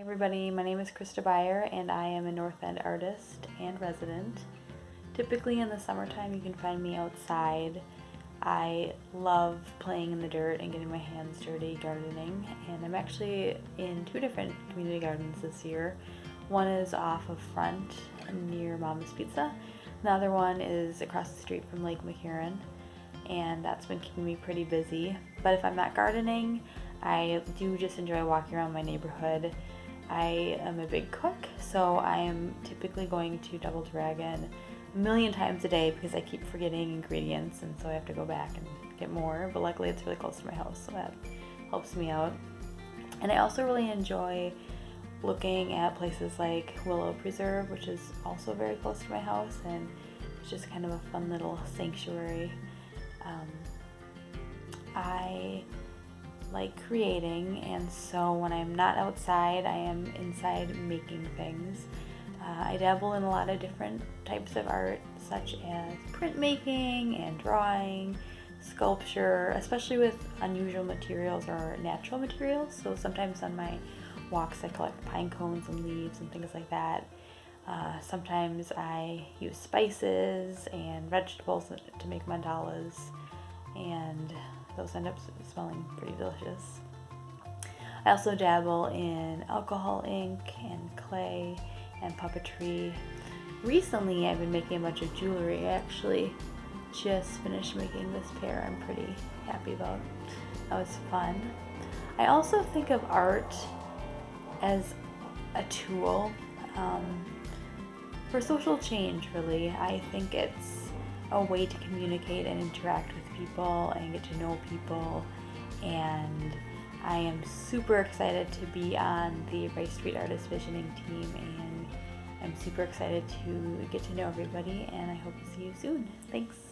Hi everybody, my name is Krista Beyer and I am a North End artist and resident. Typically in the summertime you can find me outside. I love playing in the dirt and getting my hands dirty gardening and I'm actually in two different community gardens this year. One is off of Front near Mama's Pizza. The other one is across the street from Lake McCarron and that's been keeping me pretty busy. But if I'm not gardening, I do just enjoy walking around my neighborhood I am a big cook, so I am typically going to Double Dragon a million times a day because I keep forgetting ingredients and so I have to go back and get more. But luckily it's really close to my house, so that helps me out. And I also really enjoy looking at places like Willow Preserve, which is also very close to my house, and it's just kind of a fun little sanctuary. Um, I like creating and so when I'm not outside I am inside making things. Uh, I dabble in a lot of different types of art such as printmaking and drawing, sculpture, especially with unusual materials or natural materials. So sometimes on my walks I collect pine cones and leaves and things like that. Uh, sometimes I use spices and vegetables to make mandalas and those end up smelling pretty delicious. I also dabble in alcohol ink and clay and puppetry. Recently I've been making a bunch of jewelry. I actually just finished making this pair I'm pretty happy about. That was fun. I also think of art as a tool um, for social change really. I think it's a way to communicate and interact with people and get to know people. And I am super excited to be on the Rice Street Artist Visioning team and I'm super excited to get to know everybody and I hope to see you soon. Thanks.